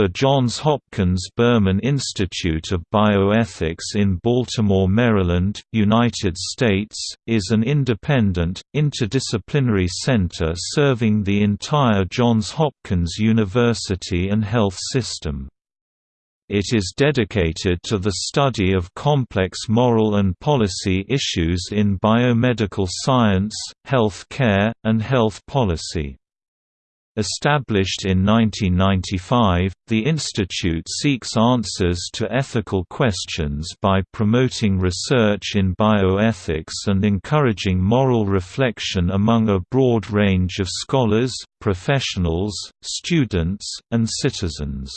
The Johns Hopkins Berman Institute of Bioethics in Baltimore, Maryland, United States, is an independent, interdisciplinary center serving the entire Johns Hopkins University and health system. It is dedicated to the study of complex moral and policy issues in biomedical science, health care, and health policy. Established in 1995, the institute seeks answers to ethical questions by promoting research in bioethics and encouraging moral reflection among a broad range of scholars, professionals, students, and citizens.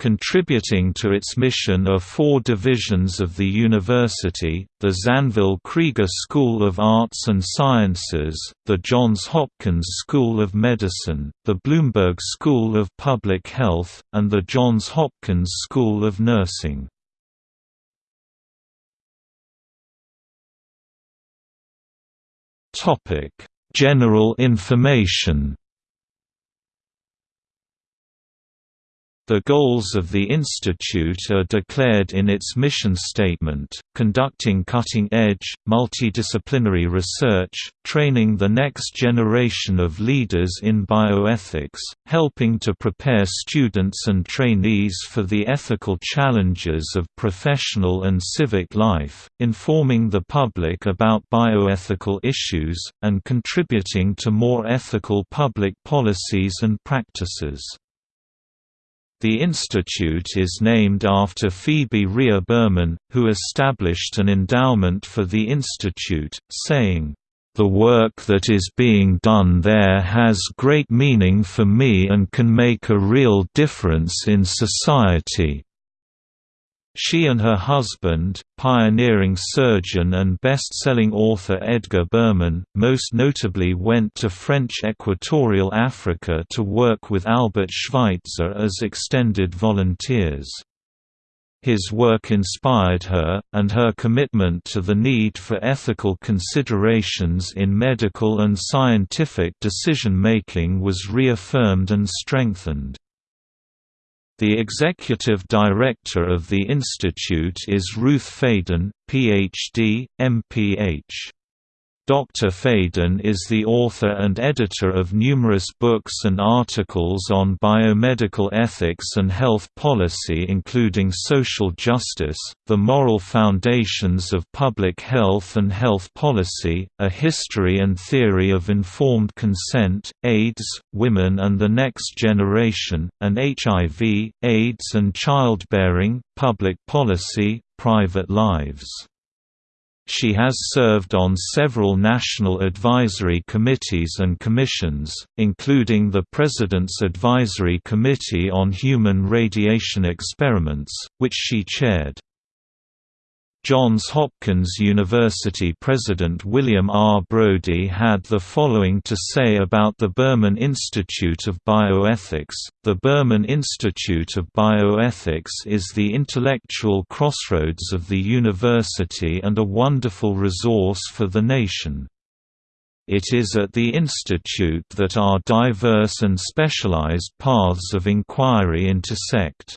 Contributing to its mission are four divisions of the university, the Zanvyl Krieger School of Arts and Sciences, the Johns Hopkins School of Medicine, the Bloomberg School of Public Health, and the Johns Hopkins School of Nursing. General information The goals of the institute are declared in its mission statement, conducting cutting-edge, multidisciplinary research, training the next generation of leaders in bioethics, helping to prepare students and trainees for the ethical challenges of professional and civic life, informing the public about bioethical issues, and contributing to more ethical public policies and practices. The institute is named after Phoebe Rhea Berman, who established an endowment for the institute, saying, "...the work that is being done there has great meaning for me and can make a real difference in society." She and her husband, pioneering surgeon and best-selling author Edgar Berman, most notably went to French Equatorial Africa to work with Albert Schweitzer as extended volunteers. His work inspired her, and her commitment to the need for ethical considerations in medical and scientific decision-making was reaffirmed and strengthened. The executive director of the institute is Ruth Faden, Ph.D., M.Ph. Dr. Faden is the author and editor of numerous books and articles on biomedical ethics and health policy including Social Justice, The Moral Foundations of Public Health and Health Policy, A History and Theory of Informed Consent, AIDS, Women and the Next Generation, and HIV, AIDS and Childbearing, Public Policy, Private Lives. She has served on several national advisory committees and commissions, including the President's Advisory Committee on Human Radiation Experiments, which she chaired. Johns Hopkins University President William R. Brody had the following to say about the Berman Institute of Bioethics, the Berman Institute of Bioethics is the intellectual crossroads of the university and a wonderful resource for the nation. It is at the institute that our diverse and specialized paths of inquiry intersect.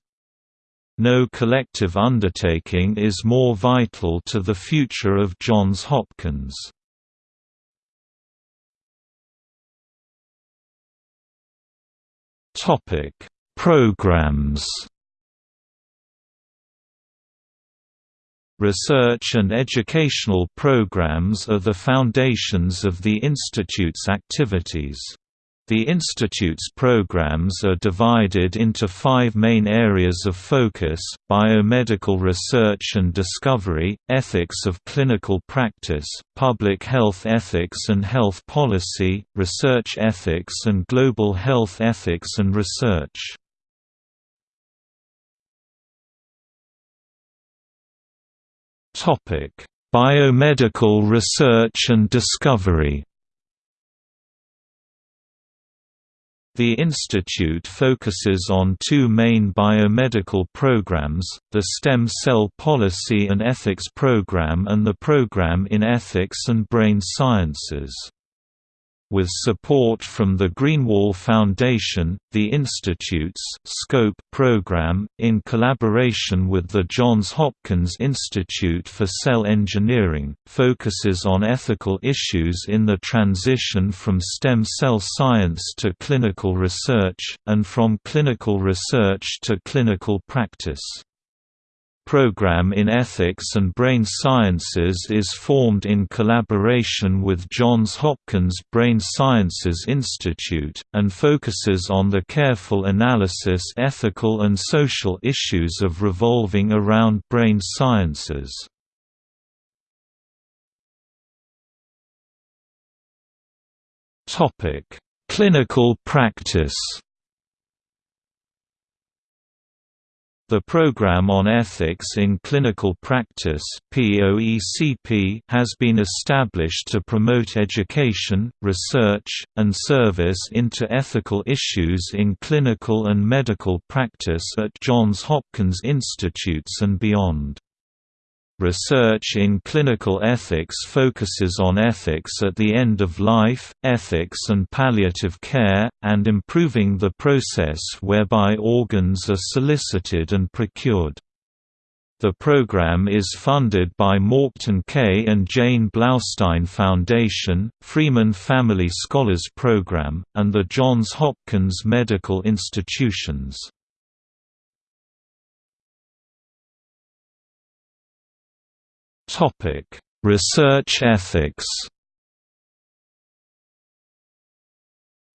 No collective undertaking is more vital to the future of Johns Hopkins. Topic: Programs. Research and educational programs are the foundations of the institute's activities. The Institute's programs are divided into five main areas of focus, biomedical research and discovery, ethics of clinical practice, public health ethics and health policy, research ethics and global health ethics and research. Biomedical research and discovery The institute focuses on two main biomedical programs, the Stem Cell Policy and Ethics Program and the Program in Ethics and Brain Sciences. With support from the Greenwall Foundation, the Institute's SCOPE program, in collaboration with the Johns Hopkins Institute for Cell Engineering, focuses on ethical issues in the transition from stem cell science to clinical research, and from clinical research to clinical practice program in ethics and brain sciences is formed in collaboration with Johns Hopkins Brain Sciences Institute, and focuses on the careful analysis ethical and social issues of revolving around brain sciences. Clinical practice The Programme on Ethics in Clinical Practice has been established to promote education, research, and service into ethical issues in clinical and medical practice at Johns Hopkins Institutes and beyond. Research in clinical ethics focuses on ethics at the end of life, ethics and palliative care, and improving the process whereby organs are solicited and procured. The program is funded by Morton K. and Jane Blaustein Foundation, Freeman Family Scholars Program, and the Johns Hopkins Medical Institutions. Topic: Research ethics.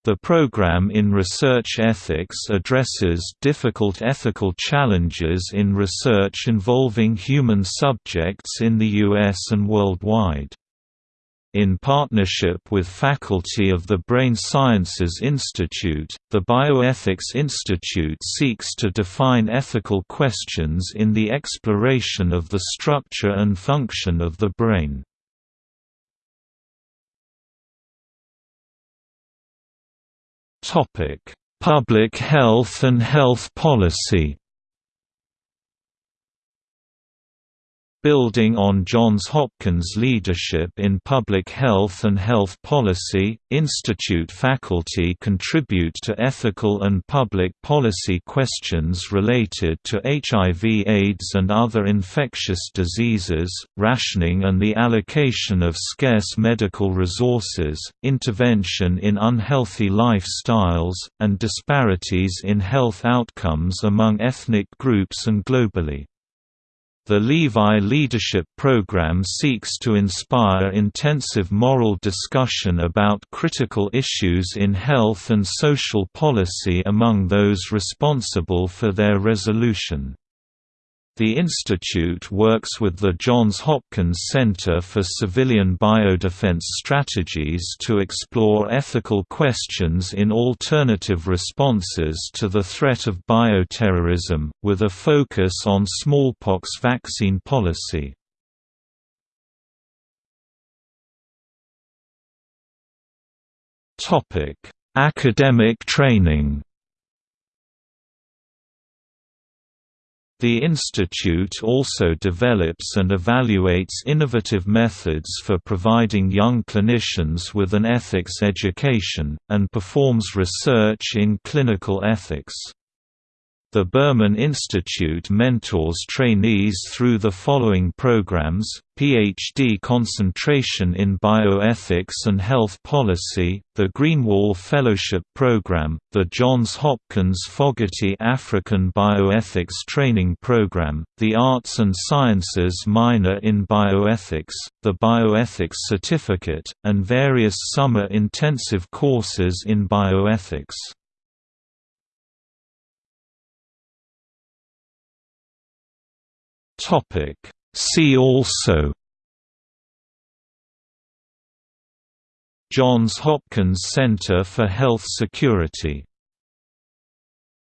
The program in research ethics addresses difficult ethical challenges in research involving human subjects in the US and worldwide. In partnership with faculty of the Brain Sciences Institute, the Bioethics Institute seeks to define ethical questions in the exploration of the structure and function of the brain. Public health and health policy Building on Johns Hopkins' leadership in public health and health policy, institute faculty contribute to ethical and public policy questions related to HIV AIDS and other infectious diseases, rationing and the allocation of scarce medical resources, intervention in unhealthy lifestyles, and disparities in health outcomes among ethnic groups and globally. The Levi Leadership Program seeks to inspire intensive moral discussion about critical issues in health and social policy among those responsible for their resolution. The institute works with the Johns Hopkins Center for Civilian Biodefense Strategies to explore ethical questions in alternative responses to the threat of bioterrorism, with a focus on smallpox vaccine policy. Academic training The institute also develops and evaluates innovative methods for providing young clinicians with an ethics education, and performs research in clinical ethics. The Berman Institute mentors trainees through the following programs, PhD concentration in bioethics and health policy, the Greenwall Fellowship Program, the Johns Hopkins Fogarty African Bioethics Training Program, the Arts and Sciences minor in bioethics, the Bioethics Certificate, and various summer intensive courses in bioethics. Topic. See also Johns Hopkins Center for Health Security